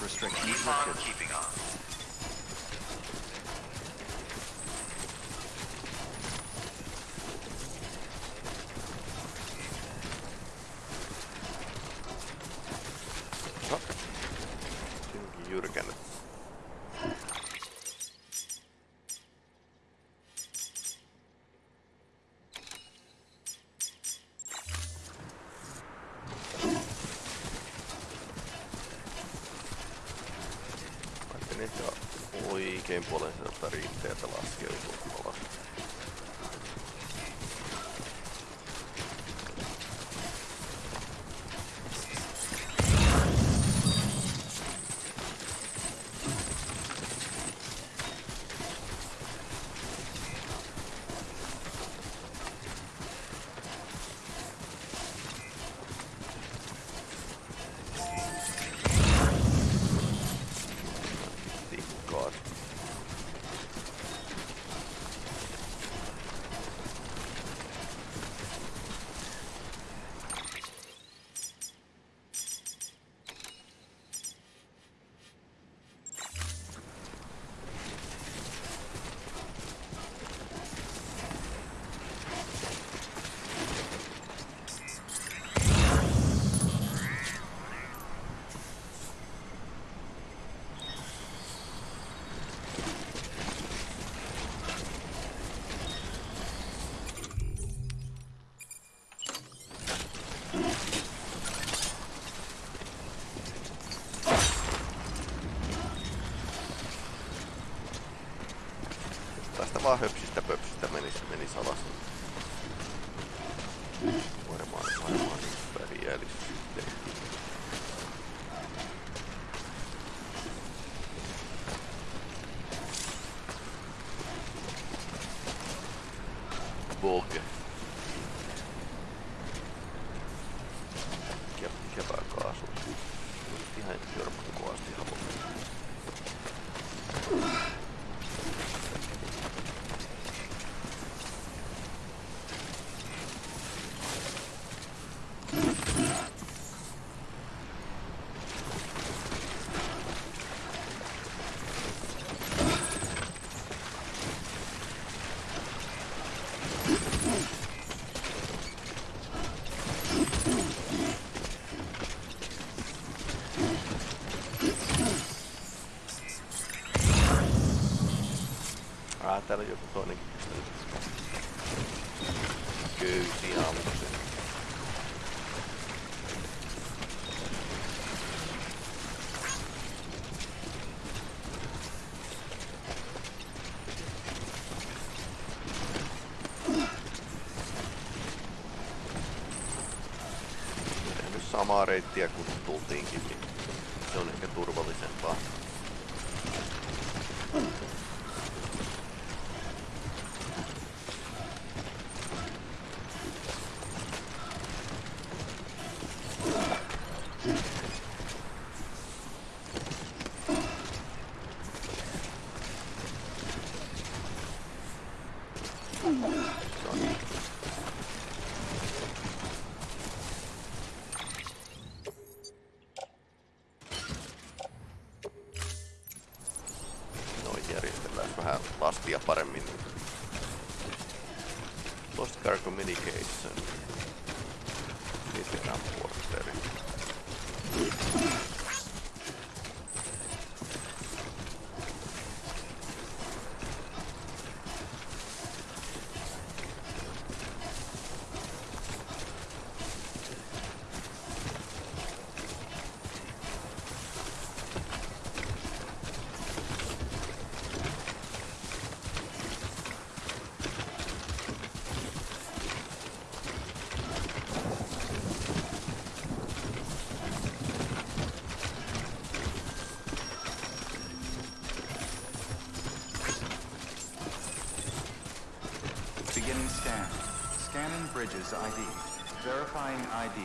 restrictions lifted. niitä oikein puolen sieltä riittää, että laskeutuu alas. täällä joku toinenkin pistänyt. Köysi ammuksen. samaa reittiä kun tultiinkin Bridges ID. Verifying ID.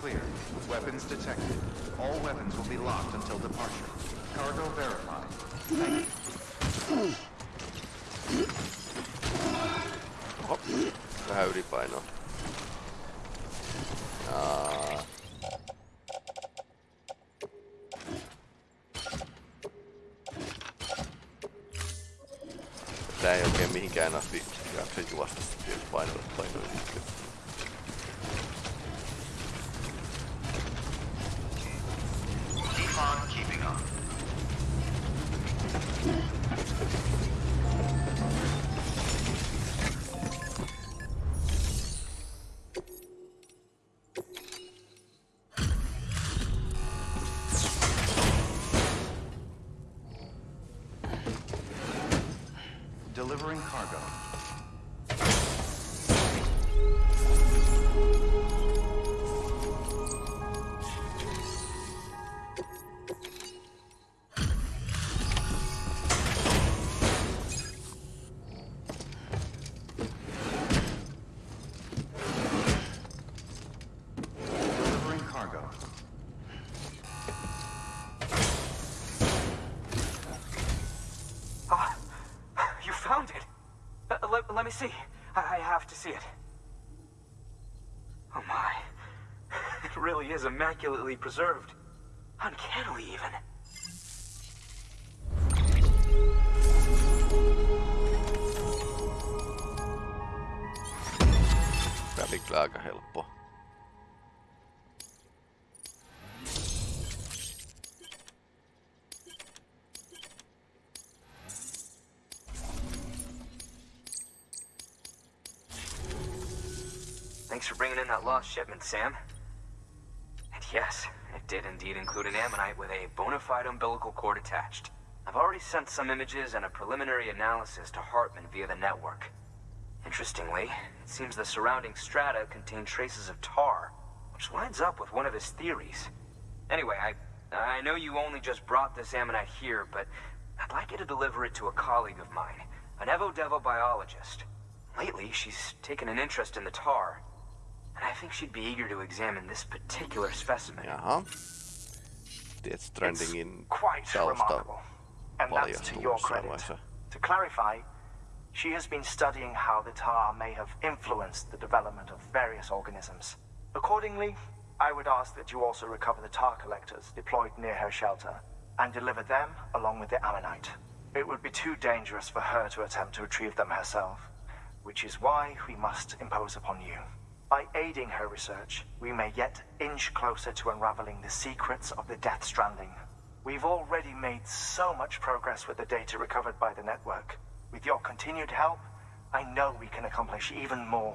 Clear. Weapons detected. All weapons will be locked until departure. Cargo verified. Thank you. Vähän ylipainoa. Tää ei oikein mihinkään asti jaksa juosta sitten painoille painoille. Defon really is immaculately preserved. Uncannily, even. Kyllä aika helppo. Thanks for bringing in that lost shipment, Sam. Yes, it did indeed include an ammonite with a bona fide umbilical cord attached. I've already sent some images and a preliminary analysis to Heartman via the network. Interestingly, it seems the surrounding strata contain traces of tar, which lines up with one of his theories. Anyway, I I know you only just brought this ammonite here, but I'd like you to deliver it to a colleague of mine, an Evo Devo biologist. Lately, she's taken an interest in the tar, and I think she'd be eager to examine this particular specimen. Jaha. Death Stranding in quite tausta remarkable. And that's to paljastuu your credit. To clarify, she has been studying how the tar may have influenced the development of various organisms. Accordingly, I would ask that you also recover the tar collectors deployed near her shelter and deliver them along with the ammonite. It would be too dangerous for her to attempt to retrieve them herself, which is why we must impose upon you. By aiding her research, we may yet inch closer to unraveling the secrets of the Death Stranding. We've already made so much progress with the data recovered by the network. With your continued help, I know we can accomplish even more.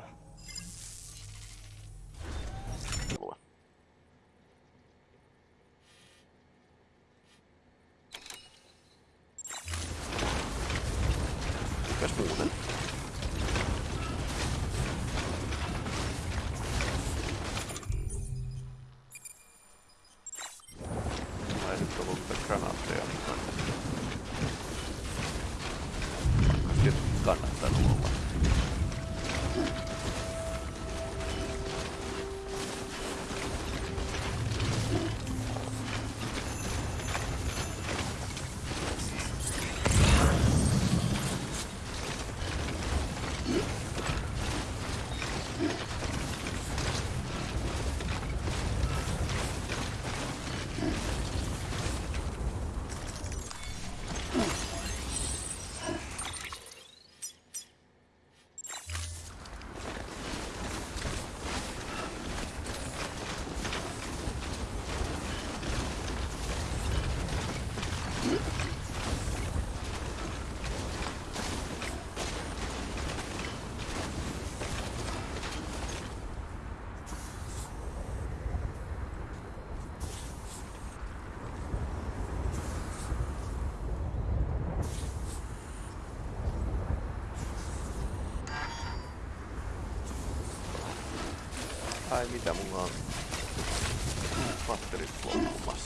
Ai mitä mulla on? Patterit loppumassa.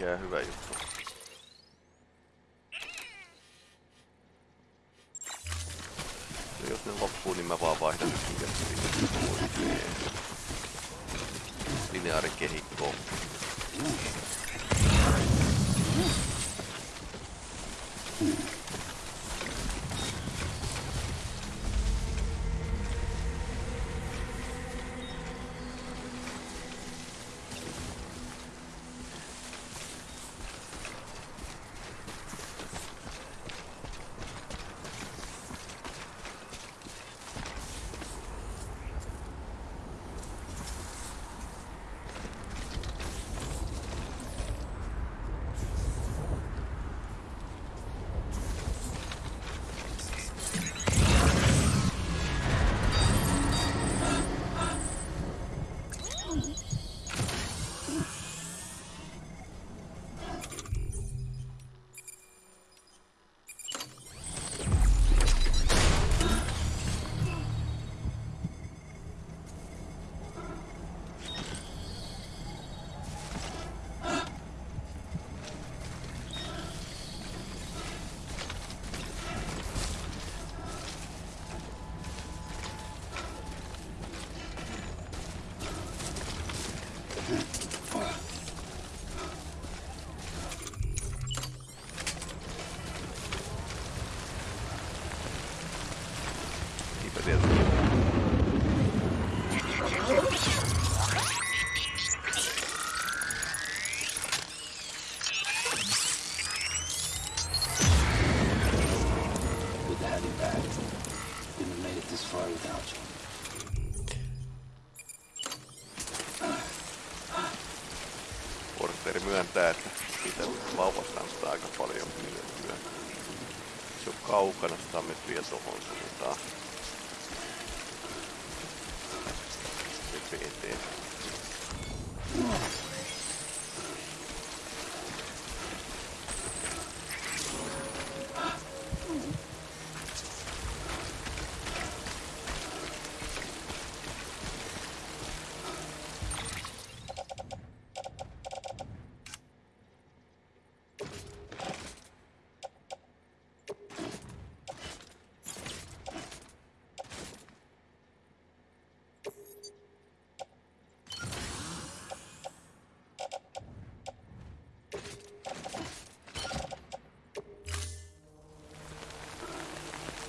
Ei Who mikään hyvä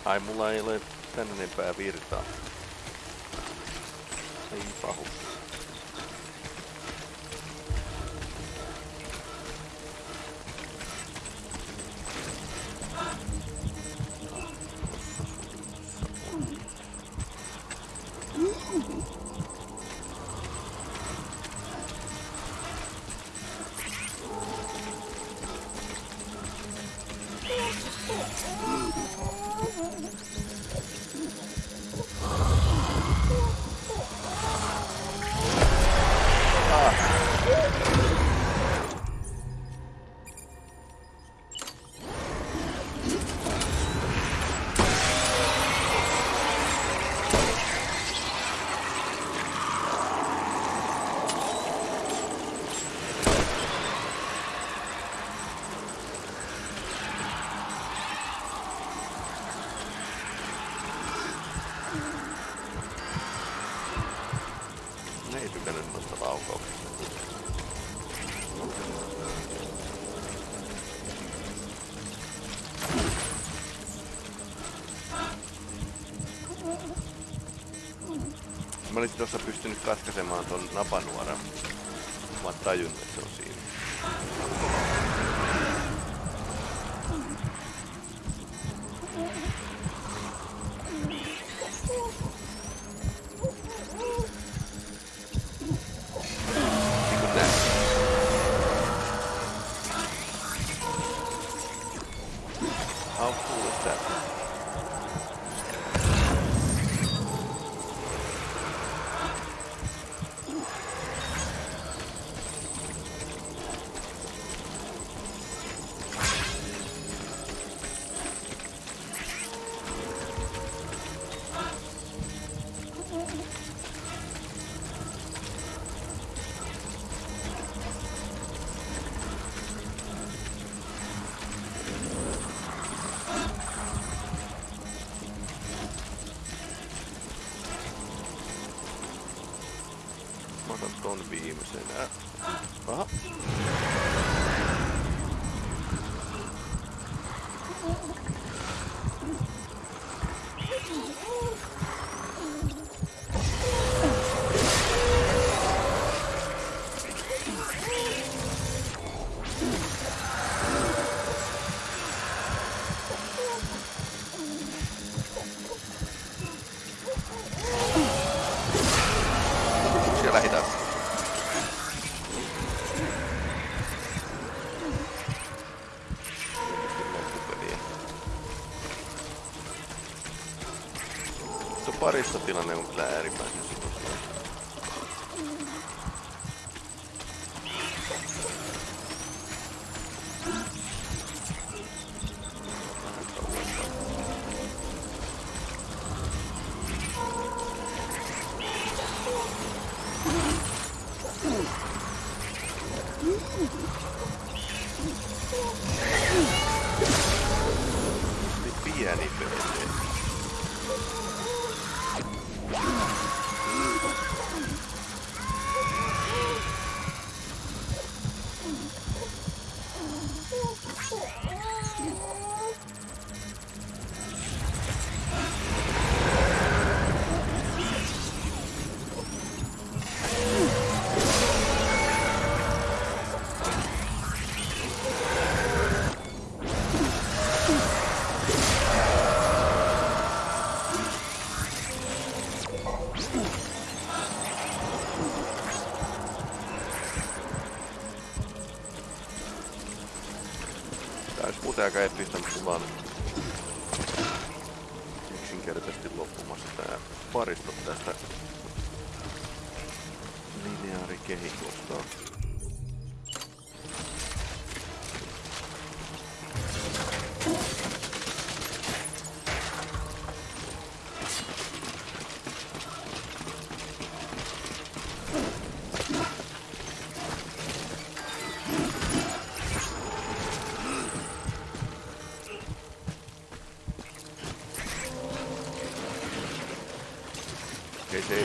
Ai mulla ei ole tänne enempää virtaa. Ei pahu. tuossa pystynyt katkaisemaan ton napanuoran. Mä oon tajunnut, että se on siinä. I'm going to be missing that spot.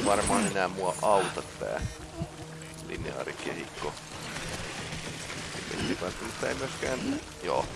varmaan enää mua auta tää lineaarikehikko. Mutta ei myöskään... Joo,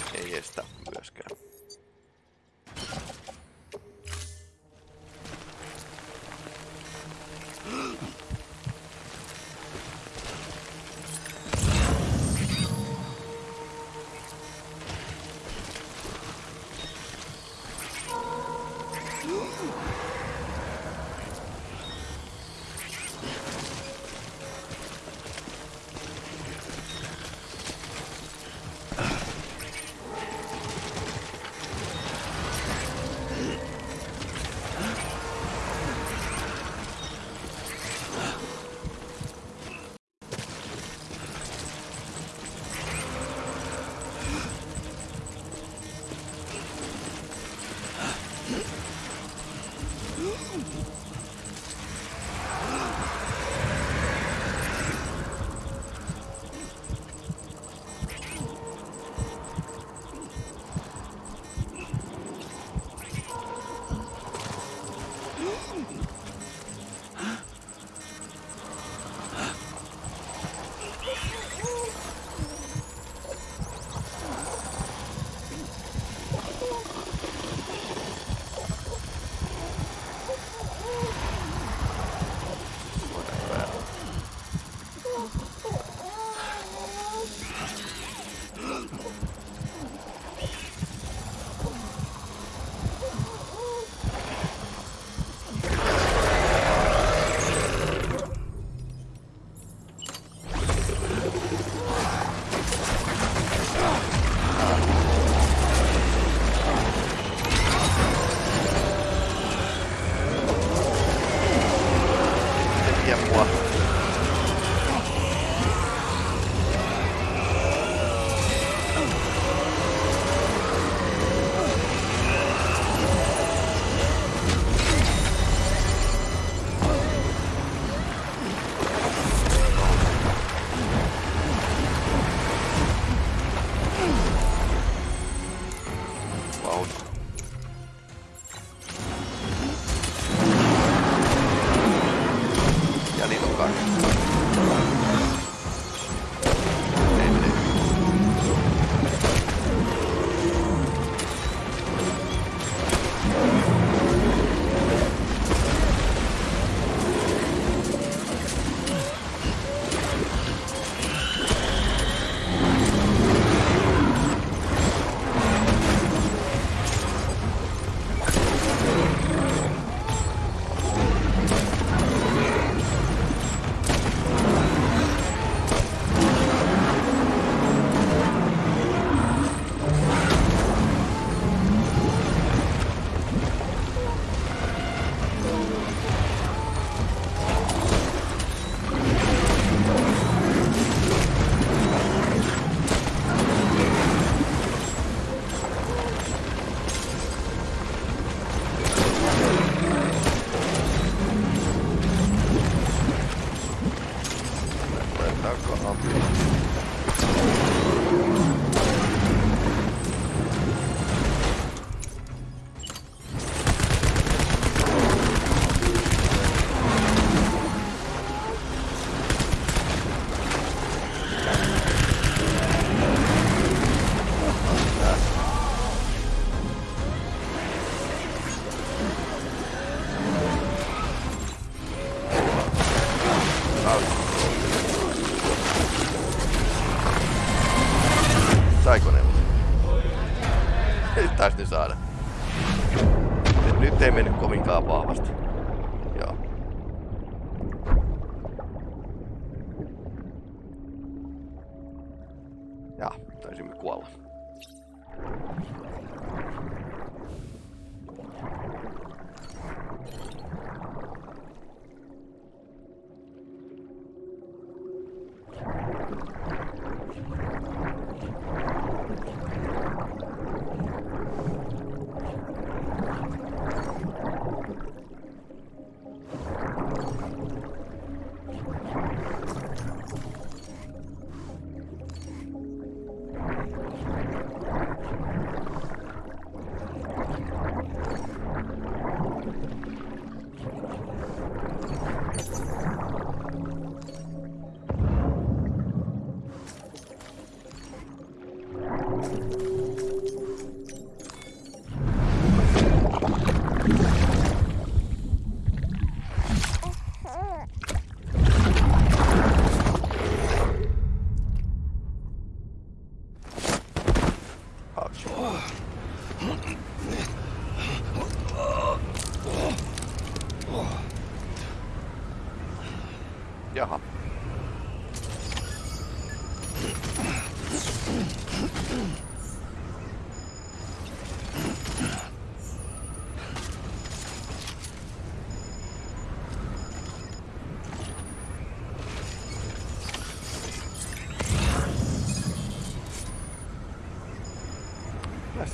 Jaha.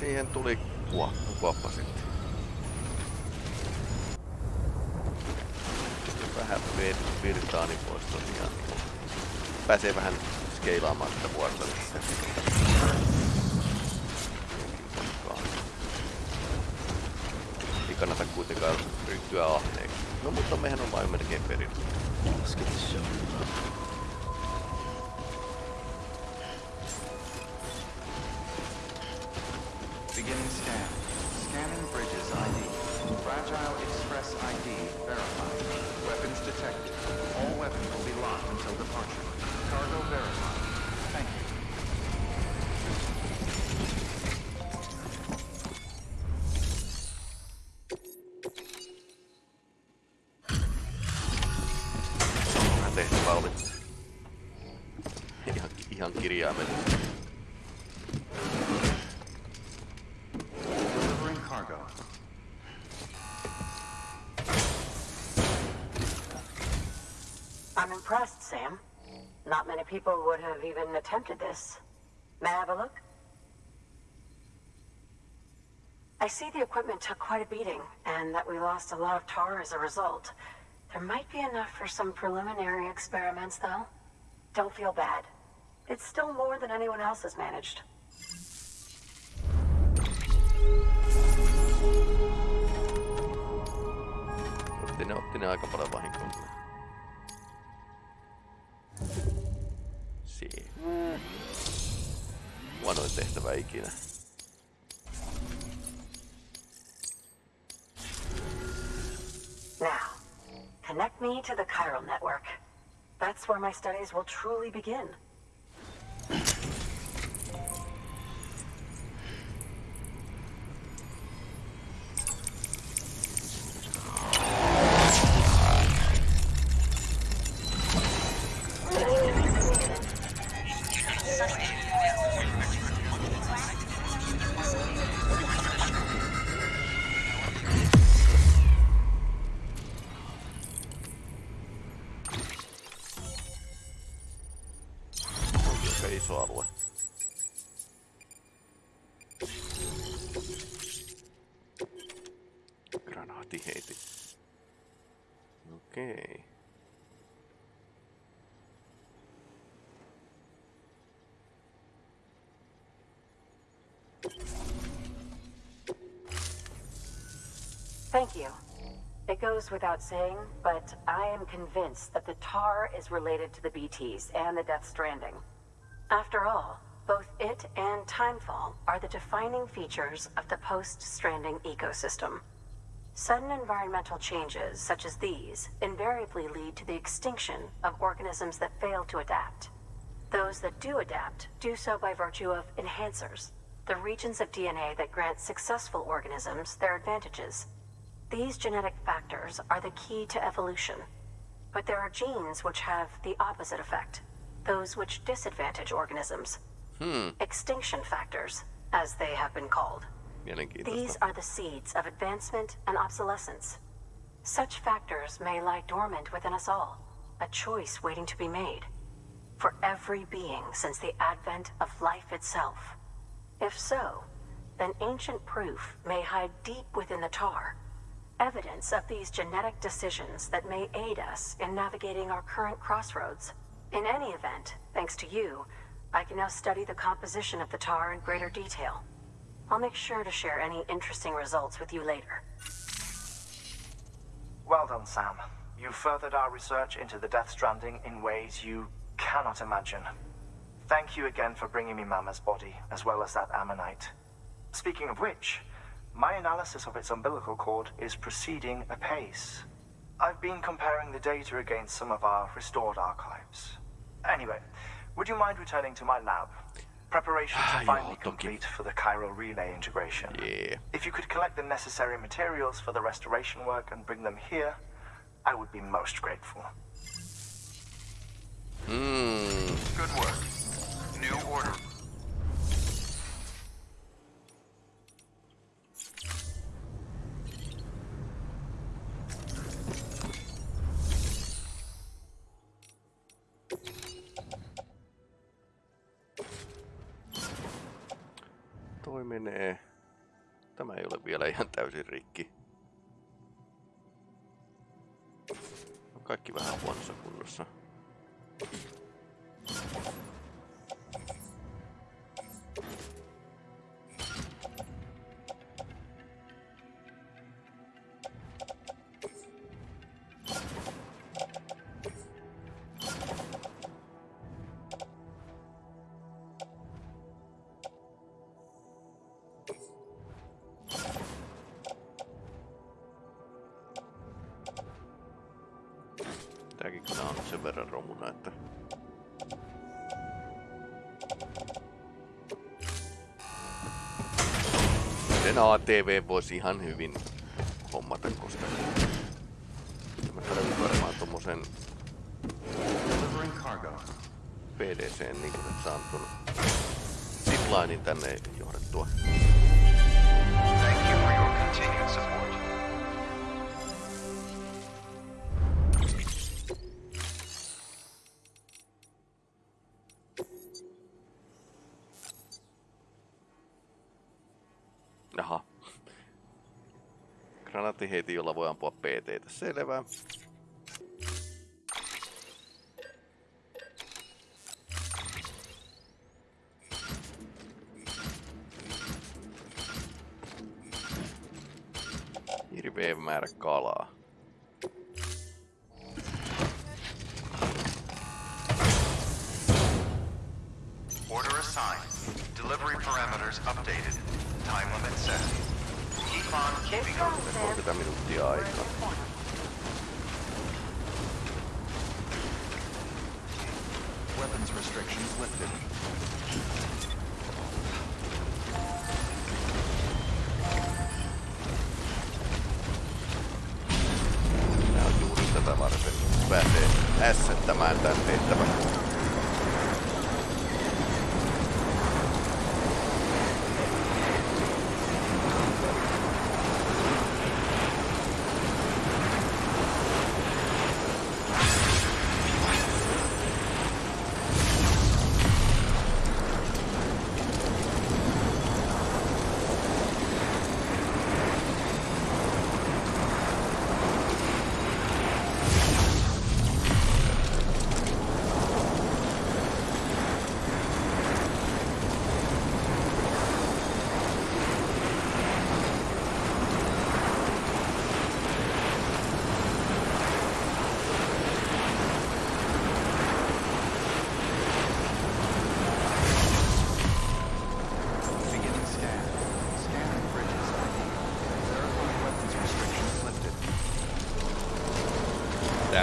Siihen tuli kuoppa, kuoppa sitten. Sitten vähän vir- virtaa niin pois tosiaan. Pääsee vähän skeilaamaan sitä vuorta. Ei kannata kuitenkaan ryhtyä ahneeksi. No mutta mehän on vain melkein perin. Let's get this show. People would have even attempted this. May I have a look? I see the equipment took quite a beating, and that we lost a lot of tar as a result. There might be enough for some preliminary experiments, though. Don't feel bad. It's still more than anyone else has managed. Ne, otti ne aika paljon ikinä. Now, connect me to the chiral network. That's where my studies will truly begin. Goes without saying, but I am convinced that the tar is related to the BTs and the Death Stranding. After all, both it and Timefall are the defining features of the post-stranding ecosystem. Sudden environmental changes such as these invariably lead to the extinction of organisms that fail to adapt. Those that do adapt do so by virtue of enhancers, the regions of DNA that grant successful organisms their advantages. These genetic factors are the key to evolution. But there are genes which have the opposite effect, those which disadvantage organisms. Hmm. Extinction factors, as they have been called. These are the seeds of advancement and obsolescence. Such factors may lie dormant within us all, a choice waiting to be made. For every being since the advent of life itself. If so, then ancient proof may hide deep within the tar. Evidence of these genetic decisions that may aid us in navigating our current crossroads. In any event, thanks to you, I can now study the composition of the tar in greater detail. I'll make sure to share any interesting results with you later. Well done, Sam. You furthered our research into the Death Stranding in ways you cannot imagine. Thank you again for bringing me Mama's body, as well as that ammonite. Speaking of which, my analysis of its umbilical cord is proceeding apace. I've been comparing the data against some of our restored archives. Anyway, would you mind returning to my lab? Preparations Ah, are finally complete for the chiral relay integration. Yeah. If you could collect the necessary materials for the restoration work and bring them here, I would be most grateful. Mm, Good work. New order. Menee. Tämä ei ole vielä ihan täysin rikki. On kaikki vähän huonossa kunnossa. Sen ATV voisi ihan hyvin hommata, koska... Mä tarvitsen varmaan tommosen. PDC, niin kuin nyt saan tuon ziplinein tänne johdettua. Thank you for your continued support. Ampua PT. Selvä. Hirveä määrä kalaa.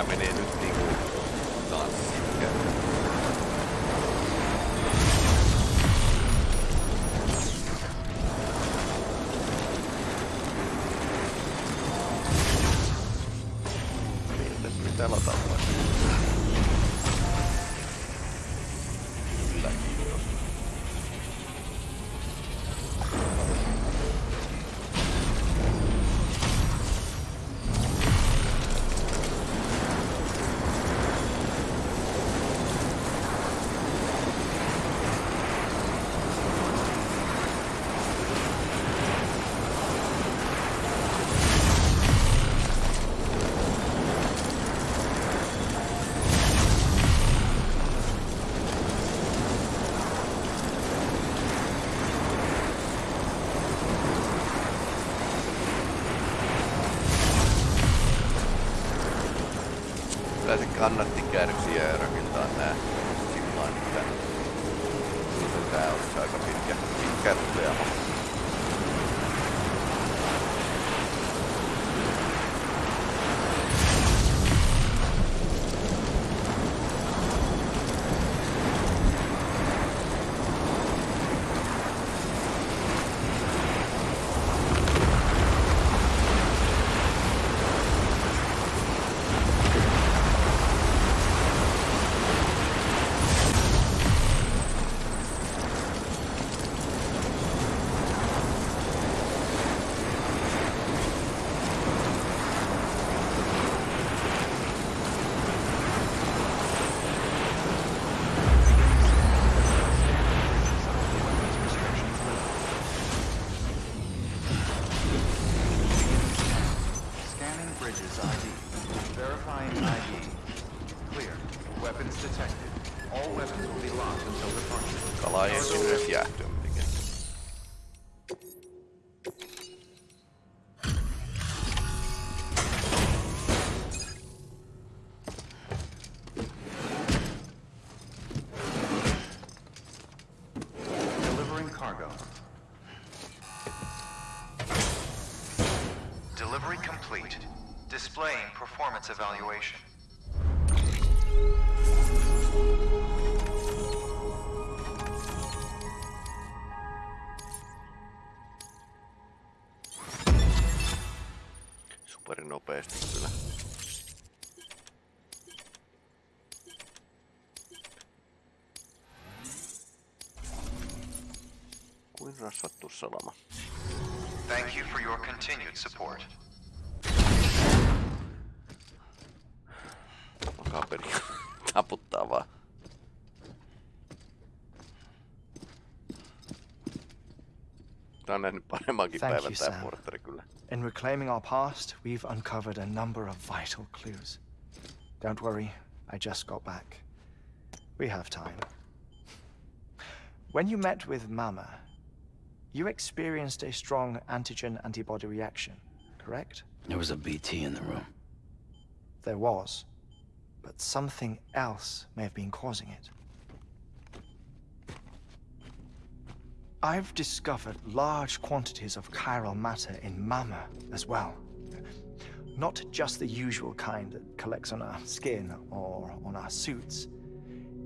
Tää performance evaluation. Supernopeasti kyllä. Kuin rasvattu salama. Thank you for your continued support. Tää on nähnyt paremmankin Thank päivän you, tää Sam. portteri kyllä. In reclaiming our past, we've uncovered a number of vital clues. Don't worry, I just got back. We have time. When you met with Mama, you experienced a strong antigen antibody reaction, correct? There was a BT in the room. There was. But something else may have been causing it. I've discovered large quantities of chiral matter in Mama as well. Not just the usual kind that collects on our skin or on our suits.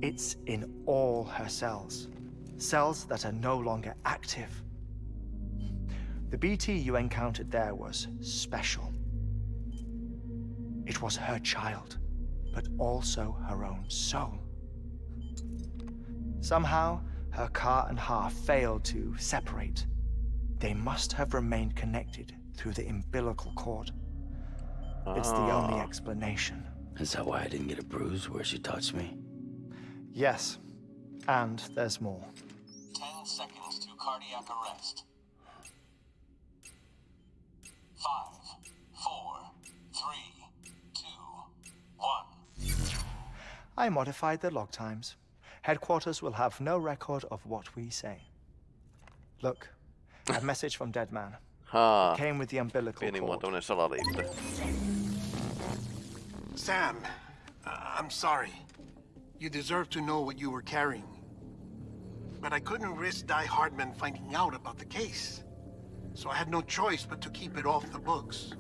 It's in all her cells. Cells that are no longer active. The BT you encountered there was special. It was her child, but also her own soul. Somehow, her ka and ha failed to separate. They must have remained connected through the umbilical cord. It's the only Ah. explanation. Is that why I didn't get a bruise where she touched me? Yes, and there's more. 10 seconds to cardiac arrest. Five, four, three, two, one. I modified the log times. Headquarters will have no record of what we say. Look, a message from Deadman. Haa, Came with the umbilical cord. pienimuotoinen salaliitto. Sam, uh, I'm sorry. You deserve to know what you were carrying. But I couldn't risk Die Hardman finding out about the case. So I had no choice but to keep it off the books.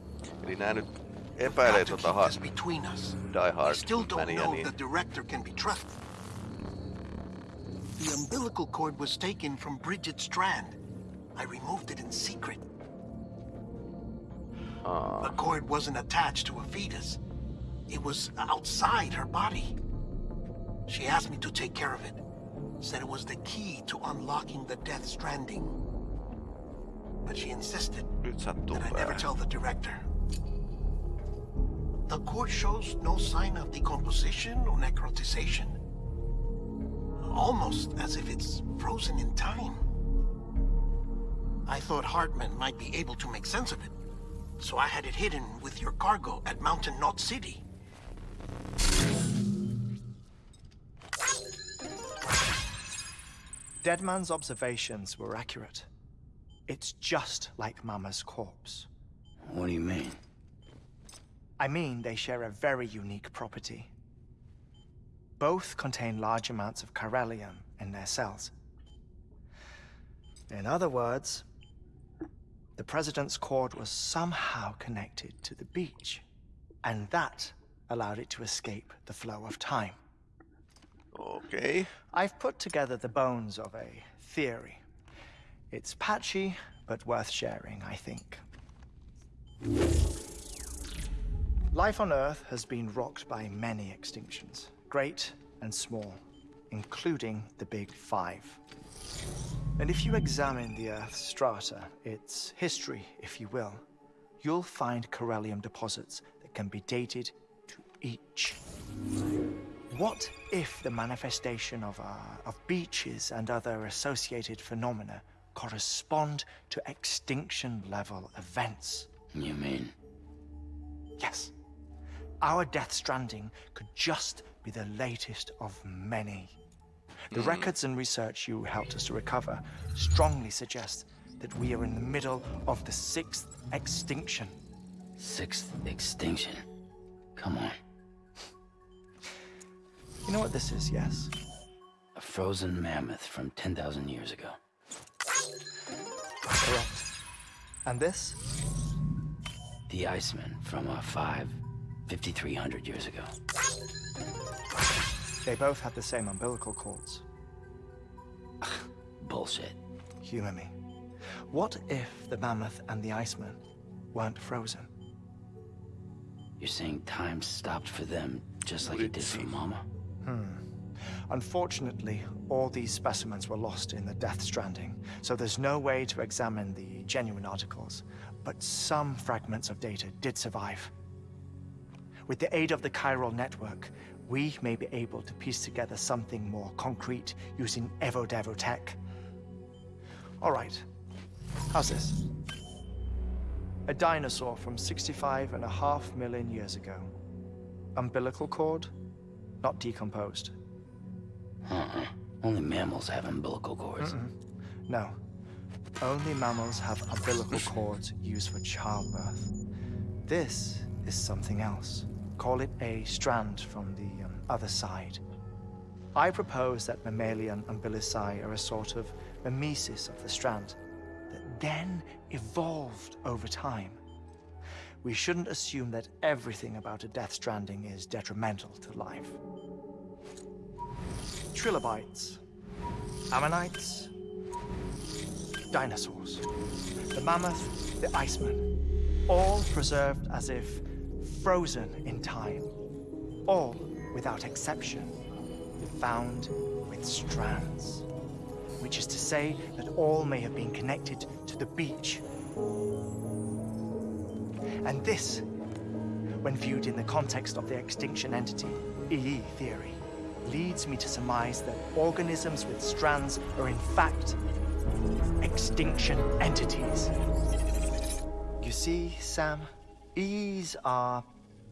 Eli nää nyt We've epäilee got to tota keep ha- this between us. Die I still don't Hardmania, know niin if the director can be trusted. The umbilical cord was taken from Bridget Strand. I removed it in secret. Aa, The cord wasn't attached to a fetus. It was outside her body. She asked me to take care of it. Said it was the key to unlocking the Death Stranding. But she insisted that I never tell the director. The cord shows no sign of decomposition or necrotization. Almost as if it's frozen in time. I thought Heartman might be able to make sense of it. So I had it hidden with your cargo at Mountain Knot City. Deadman's observations were accurate. It's just like Mama's corpse. What do you mean? I mean, they share a very unique property. Both contain large amounts of chiralium in their cells. In other words, the President's cord was somehow connected to the beach, and that allowed it to escape the flow of time. Okay. I've put together the bones of a theory. It's patchy, but worth sharing, I think. Life on Earth has been rocked by many extinctions, great and small, including the Big Five. And if you examine the Earth's strata, its history, if you will, you'll find chiralium deposits that can be dated to each. What if the manifestation of, uh, of beaches and other associated phenomena correspond to extinction level events? You mean? Yes. Our Death Stranding could just be the latest of many. The records and research you helped us to recover strongly suggest that we are in the middle of the sixth extinction. Sixth extinction. Come on. You know what this is, yes? A frozen mammoth from 10,000 years ago. Correct. And this? The Iceman from uh, 5, 5,300 years ago. They both had the same umbilical cords. Bullshit. Humor me. What if the mammoth and the Iceman weren't frozen? You're saying time stopped for them just like it did for Mama? Hmm. Unfortunately, all these specimens were lost in the Death Stranding, so there's no way to examine the genuine articles. But some fragments of data did survive. With the aid of the chiral network, we may be able to piece together something more concrete using Evodevo tech. All right, how's this? A dinosaur from 65 and a half million years ago. Umbilical cord, not decomposed. Uh-uh. Only mammals have umbilical cords. No. Only mammals have umbilical cords used for childbirth. This is something else. Call it a strand from the um, other side. I propose that mammalian umbilici are a sort of mimesis of the strand that then evolved over time. We shouldn't assume that everything about a death stranding is detrimental to life. Trilobites, ammonites, dinosaurs, the mammoth, the iceman, all preserved as if frozen in time, all without exception, found with strands, which is to say that all may have been connected to the beach. And this, when viewed in the context of the extinction entity, EE theory, leads me to surmise that organisms with strands are in fact extinction entities. You see, Sam, EEs are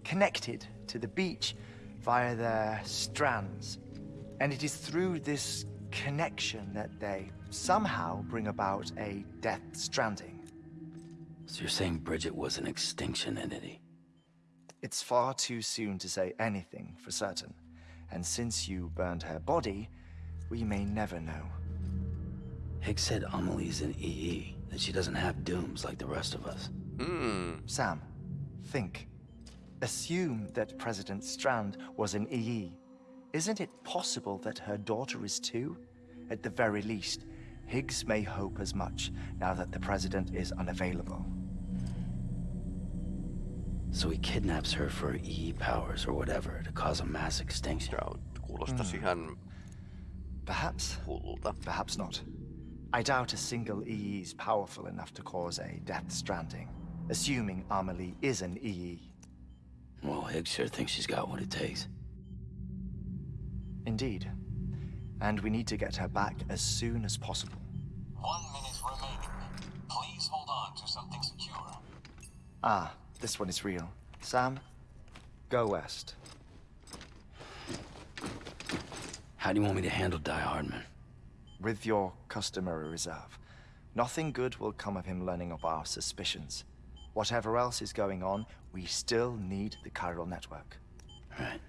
connected to the beach via their strands. And it is through this connection that they somehow bring about a death stranding. So you're saying Bridget was an extinction entity? It's far too soon to say anything for certain. And since you burned her body, we may never know. Higgs said Amelie's an EE, that she doesn't have dooms like the rest of us. Hmm. Sam, think. Assume that President Strand was an EE. Isn't it possible that her daughter is too? At the very least, Higgs may hope as much now that the President is unavailable. So he kidnaps her for EE powers or whatever to cause a mass extinction. Ja, kuulostaisi hmm. ihan Perhaps. Perhaps not. I doubt a single EE is powerful enough to cause a death stranding, assuming Amelie is an EE. Well, Higgs sure thinks she's got what it takes. Indeed. And we need to get her back as soon as possible. One minute remaining. Please hold on to something secure. Ah, this one is real. Sam, go west. How do you want me to handle Die Hardman? With your customary reserve. Nothing good will come of him learning of our suspicions. Whatever else is going on, we still need the chiral network. Right.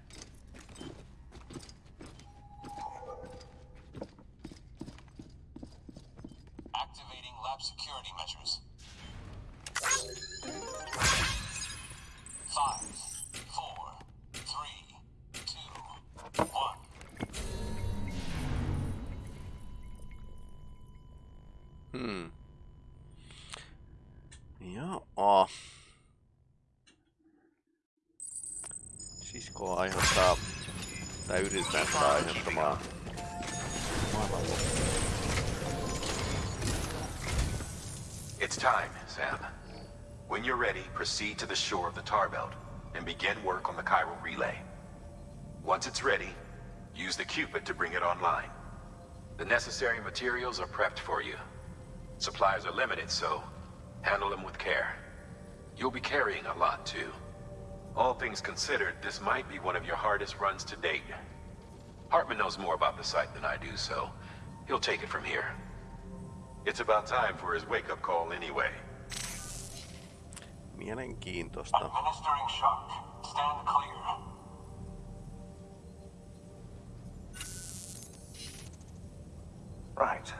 Proceed to the shore of the tar belt and begin work on the chiral relay. Once it's ready, use the Q-pid to bring it online. The necessary materials are prepped for you. Supplies are limited, so handle them with care. You'll be carrying a lot, too. All things considered, this might be one of your hardest runs to date. Heartman knows more about the site than I do, so he'll take it from here. It's about time for his wake-up call anyway. Mielenkiintoista. Administering. Stand clear. Right.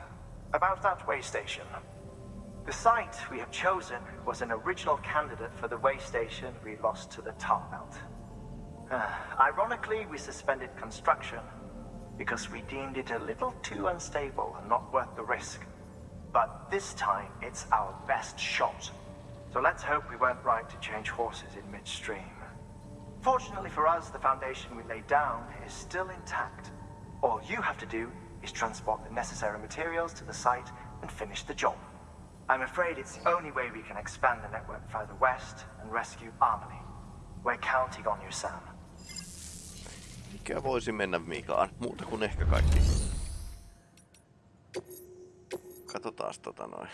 About that way station. The site we have chosen was an original candidate for the way station we lost to the tar belt. Uh, ironically, we suspended construction because we deemed it a little too unstable and not worth the risk. But this time, it's our best shot. So let's hope we weren't right to change horses in midstream. Fortunately for us, the foundation we laid down is still intact. All you have to do is transport the necessary materials to the site and finish the job. I'm afraid it's the only way we can expand the network further west and rescue Amelie. We're counting on you, Sam. Mikä voisi mennä vikaan? Muuta kuin ehkä kaikki. Katsotaan tota noin.